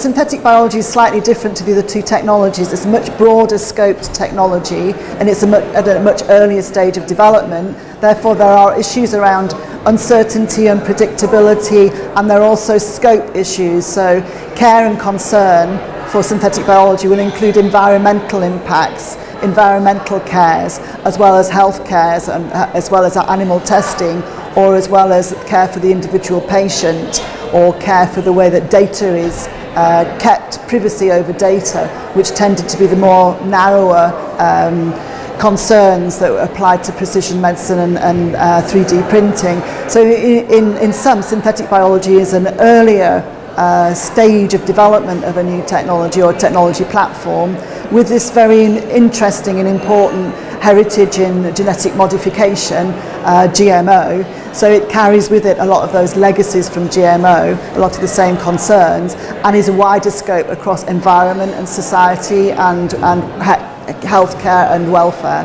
Synthetic biology is slightly different to the other two technologies. It's a much broader scoped technology and it's a much, at a much earlier stage of development. Therefore, there are issues around uncertainty and predictability and there are also scope issues. So care and concern for synthetic biology will include environmental impacts, environmental cares, as well as health cares, and, uh, as well as animal testing, or as well as care for the individual patient, or care for the way that data is uh, kept privacy over data, which tended to be the more narrower um, concerns that applied to precision medicine and, and uh, 3D printing. So in, in some, synthetic biology is an earlier uh, stage of development of a new technology or technology platform with this very interesting and important heritage in genetic modification, uh, GMO, So it carries with it a lot of those legacies from GMO, a lot of the same concerns, and is a wider scope across environment and society and, and healthcare and welfare.